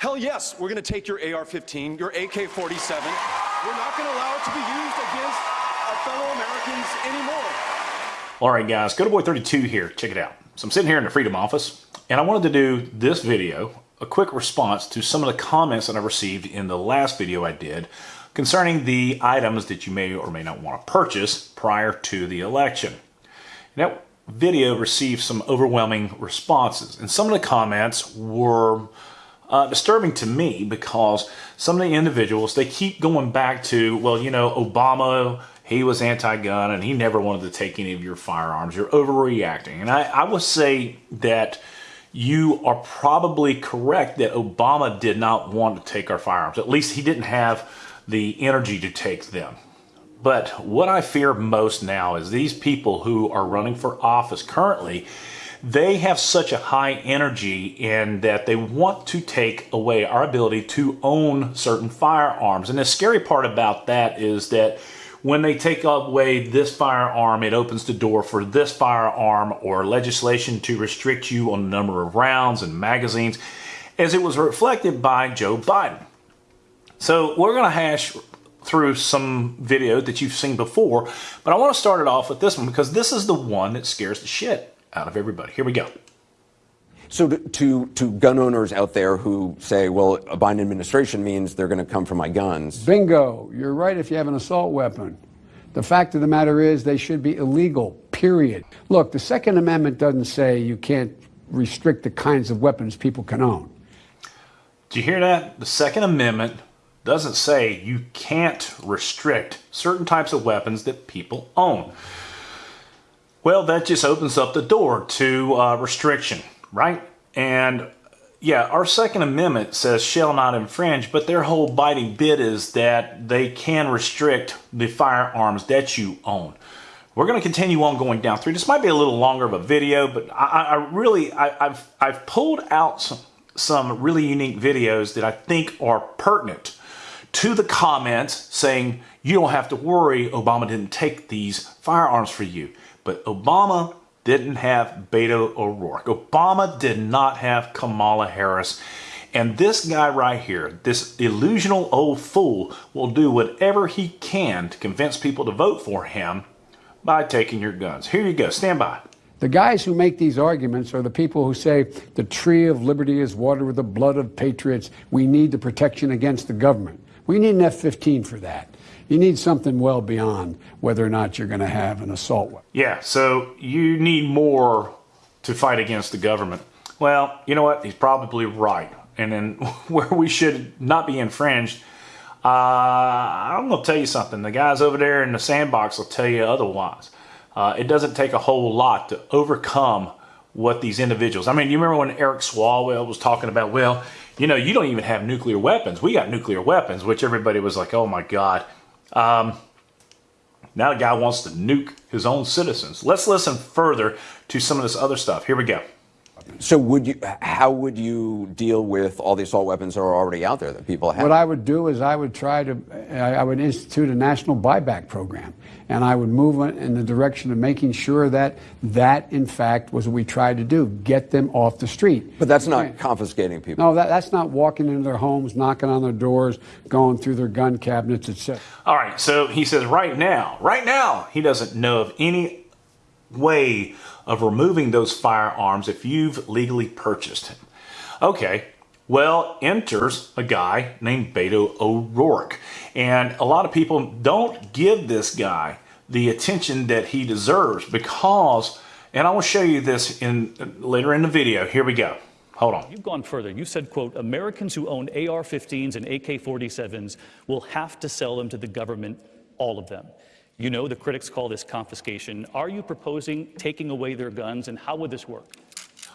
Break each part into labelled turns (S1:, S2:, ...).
S1: Hell yes, we're going to take your AR-15, your AK-47. We're not going to allow it to be used against our fellow Americans anymore.
S2: All right, guys, Code Boy 32 here. Check it out. So I'm sitting here in the Freedom Office, and I wanted to do this video, a quick response to some of the comments that I received in the last video I did concerning the items that you may or may not want to purchase prior to the election. That video received some overwhelming responses, and some of the comments were uh, disturbing to me because some of the individuals, they keep going back to, well, you know, Obama, he was anti-gun and he never wanted to take any of your firearms. You're overreacting. And I, I would say that you are probably correct that Obama did not want to take our firearms. At least he didn't have the energy to take them. But what I fear most now is these people who are running for office currently, they have such a high energy in that they want to take away our ability to own certain firearms. And the scary part about that is that when they take away this firearm, it opens the door for this firearm or legislation to restrict you on the number of rounds and magazines, as it was reflected by Joe Biden. So we're going to hash through some video that you've seen before, but I want to start it off with this one because this is the one that scares the shit out of everybody. Here we go.
S3: So to, to, to, gun owners out there who say, well, a Biden administration means they're going to come for my guns.
S4: Bingo. You're right if you have an assault weapon. The fact of the matter is they should be illegal, period. Look, the Second Amendment doesn't say you can't restrict the kinds of weapons people can own.
S2: Do you hear that? The Second Amendment doesn't say you can't restrict certain types of weapons that people own. Well, that just opens up the door to uh, restriction, right? And yeah, our Second Amendment says shall not infringe, but their whole biting bit is that they can restrict the firearms that you own. We're going to continue on going down through. This might be a little longer of a video, but I, I really, I, have I've pulled out some, some really unique videos that I think are pertinent to the comments saying, you don't have to worry, Obama didn't take these firearms for you. But Obama didn't have Beto O'Rourke. Obama did not have Kamala Harris. And this guy right here, this illusional old fool, will do whatever he can to convince people to vote for him by taking your guns. Here you go. Stand by.
S4: The guys who make these arguments are the people who say the tree of liberty is watered with the blood of patriots. We need the protection against the government. We need an F 15 for that. You need something well beyond whether or not you're going to have an assault weapon.
S2: Yeah, so you need more to fight against the government. Well, you know what? He's probably right. And then where we should not be infringed, uh, I'm going to tell you something. The guys over there in the sandbox will tell you otherwise. Uh, it doesn't take a whole lot to overcome what these individuals. I mean, you remember when Eric Swalwell was talking about, well, you know, you don't even have nuclear weapons. We got nuclear weapons, which everybody was like, oh my God. Um, now the guy wants to nuke his own citizens. Let's listen further to some of this other stuff. Here we go.
S3: So would you, how would you deal with all the assault weapons that are already out there that people have?
S4: What I would do is I would try to, I would institute a national buyback program. And I would move in the direction of making sure that that, in fact, was what we tried to do, get them off the street.
S3: But that's not confiscating people.
S4: No, that, that's not walking into their homes, knocking on their doors, going through their gun cabinets, etc.
S2: All right, so he says right now, right now, he doesn't know of any way of removing those firearms if you've legally purchased them. Okay, well, enters a guy named Beto O'Rourke. And a lot of people don't give this guy the attention that he deserves because, and I will show you this in later in the video. Here we go. Hold on.
S5: You've gone further. You said, quote, Americans who own AR-15s and AK-47s will have to sell them to the government, all of them. You know the critics call this confiscation. Are you proposing taking away their guns, and how would this work?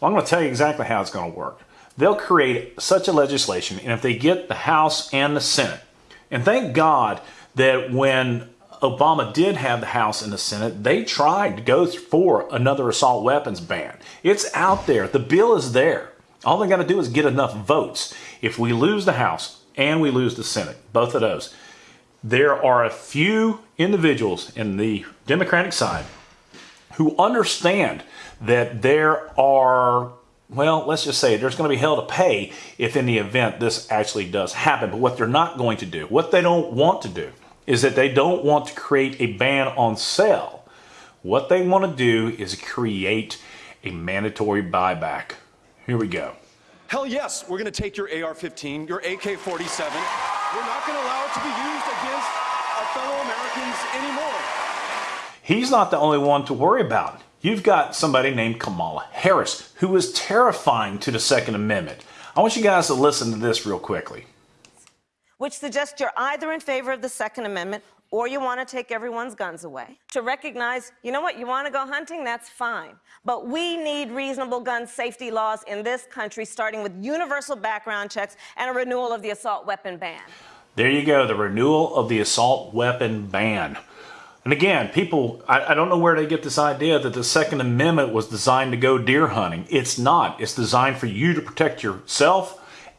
S2: Well, I'm going to tell you exactly how it's going to work. They'll create such a legislation, and if they get the House and the Senate, and thank God that when Obama did have the House and the Senate, they tried to go for another assault weapons ban. It's out there. The bill is there. All they got to do is get enough votes. If we lose the House and we lose the Senate, both of those, there are a few individuals in the Democratic side who understand that there are well, let's just say there's going to be hell to pay if in the event this actually does happen. But what they're not going to do, what they don't want to do, is that they don't want to create a ban on sale. What they want to do is create a mandatory buyback. Here we go.
S1: Hell yes, we're going to take your AR 15, your AK 47. We're not going to allow it to be used against our fellow Americans anymore.
S2: He's not the only one to worry about. You've got somebody named Kamala Harris who is terrifying to the Second Amendment. I want you guys to listen to this real quickly.
S6: Which suggests you're either in favor of the Second Amendment or you want to take everyone's guns away. To recognize, you know what, you want to go hunting, that's fine. But we need reasonable gun safety laws in this country, starting with universal background checks and a renewal of the assault weapon ban.
S2: There you go, the renewal of the assault weapon ban. And again, people, I, I, don't know where they get this idea that the Second Amendment was designed to go deer hunting. It's not. It's designed for you to protect yourself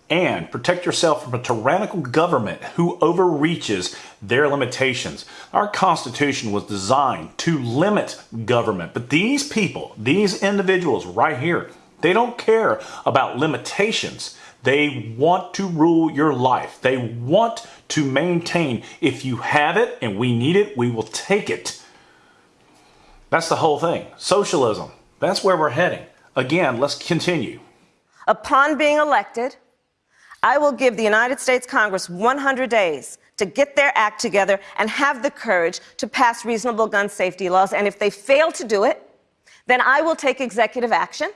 S2: and protect yourself from a tyrannical government who overreaches their limitations. Our Constitution was designed to limit government, but these people, these individuals right here, they don't care about limitations. They want to rule your life. They want to maintain. If you have it and we need it, we will take it. That's the whole thing. Socialism. That's where we're heading. Again, let's continue.
S6: Upon being elected, I will give the United States Congress 100 days to get their act together and have the courage to pass reasonable gun safety laws. And if they fail to do it, then I will take executive action.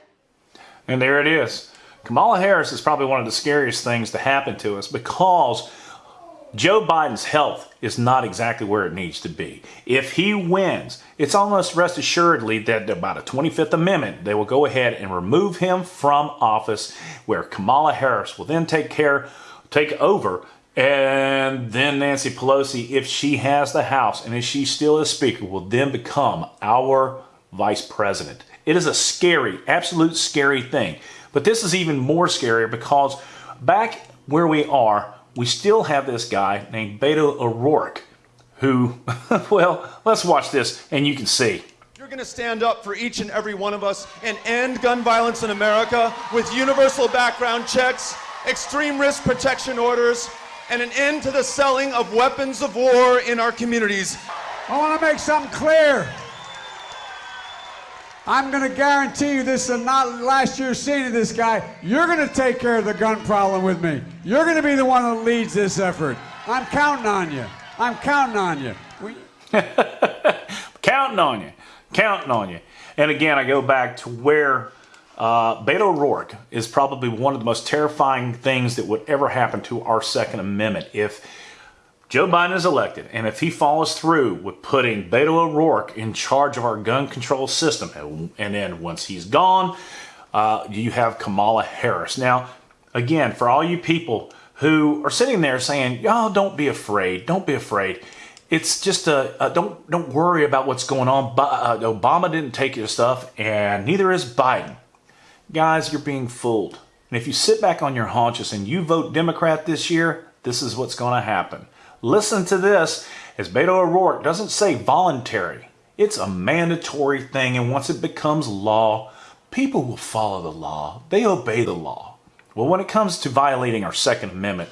S2: And there it is. Kamala Harris is probably one of the scariest things to happen to us because Joe Biden's health is not exactly where it needs to be. If he wins, it's almost rest assuredly that by the 25th Amendment, they will go ahead and remove him from office, where Kamala Harris will then take care, take over, and then Nancy Pelosi, if she has the House and if she still is Speaker, will then become our Vice President. It is a scary, absolute scary thing. But this is even more scarier because back where we are, we still have this guy named Beto O'Rourke who, well, let's watch this and you can see.
S1: You're going to stand up for each and every one of us and end gun violence in America with universal background checks, extreme risk protection orders, and an end to the selling of weapons of war in our communities.
S4: I want to make something clear. I'm going to guarantee you this is not last year's scene of this guy. You're going to take care of the gun problem with me. You're going to be the one that leads this effort. I'm counting on you. I'm counting on you.
S2: Counting on you. Counting on you. And again, I go back to where uh, Beto O'Rourke is probably one of the most terrifying things that would ever happen to our Second Amendment. If Joe Biden is elected, and if he follows through with putting Beto O'Rourke in charge of our gun control system, and, then once he's gone, uh, you have Kamala Harris. Now, again, for all you people who are sitting there saying, "Y'all, don't be afraid. Don't be afraid." It's just a, a don't don't worry about what's going on. Uh, Obama didn't take your stuff, and neither is Biden. Guys, you're being fooled. And if you sit back on your haunches and you vote Democrat this year, this is what's going to happen. Listen to this, as Beto O'Rourke doesn't say voluntary. It's a mandatory thing, and once it becomes law, people will follow the law. They obey the law. Well, when it comes to violating our Second Amendment,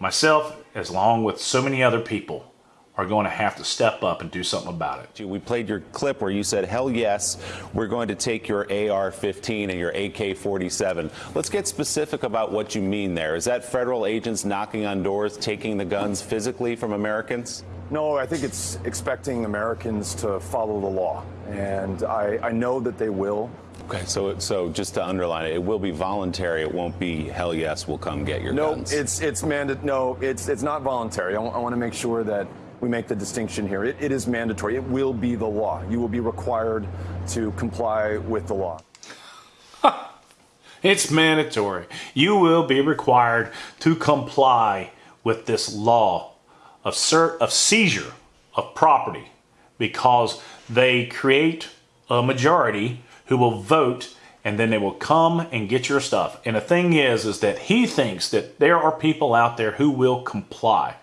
S2: myself, as long with so many other people, are going to have to step up and do something about it.
S7: We played your clip where you said, hell yes, we're going to take your AR-15 and your AK-47. Let's get specific about what you mean there. Is that federal agents knocking on doors, taking the guns physically from Americans?
S8: No, I think it's expecting Americans to follow the law, and I, I know that they will.
S7: Okay, so so just to underline it, it will be voluntary. It won't be hell yes, we'll come get your
S8: no,
S7: guns.
S8: No, it's it's mandated. No, it's it's not voluntary. I, I want to make sure that we make the distinction here. It, it is mandatory. It will be the law. You will be required to comply with the law.
S2: it's mandatory. You will be required to comply with this law of, of seizure of property because they create a majority who will vote and then they will come and get your stuff. And the thing is, is that he thinks that there are people out there who will comply.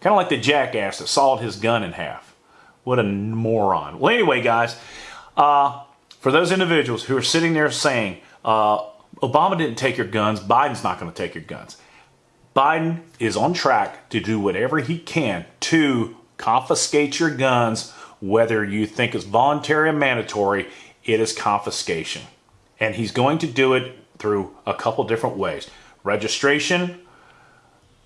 S2: Kind of like the jackass that sawed his gun in half. What a moron. Well, anyway, guys, uh, for those individuals who are sitting there saying, uh, Obama didn't take your guns. Biden's not going to take your guns. Biden is on track to do whatever he can to confiscate your guns, whether you think it's voluntary or mandatory, it is confiscation. And he's going to do it through a couple different ways registration,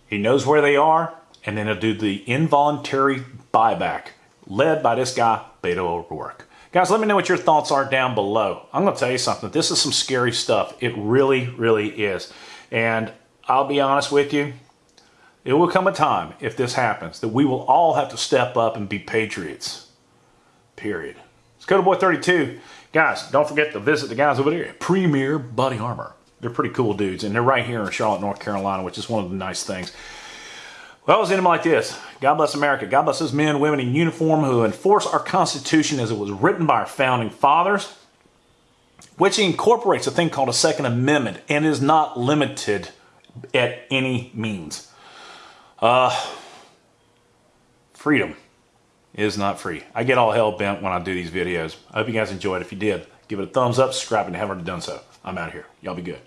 S2: he knows where they are, and then he'll do the involuntary buyback led by this guy, Beto O'Rourke. Guys, let me know what your thoughts are down below. I'm going to tell you something. This is some scary stuff. It really, really is. And I'll be honest with you, it will come a time, if this happens, that we will all have to step up and be patriots. Period. It's Code Boy 32. Guys, don't forget to visit the guys over there at Premier Body Armor. They're pretty cool dudes, and they're right here in Charlotte, North Carolina, which is one of the nice things. Well, I was in them like this. God bless America. God bless those men women in uniform who enforce our Constitution as it was written by our founding fathers, which incorporates a thing called a Second Amendment and is not limited at any means. Uh, freedom is not free. I get all hell bent when I do these videos. I hope you guys enjoyed. If you did, give it a thumbs up, subscribe, and haven't already done so. I'm out of here. Y'all be good.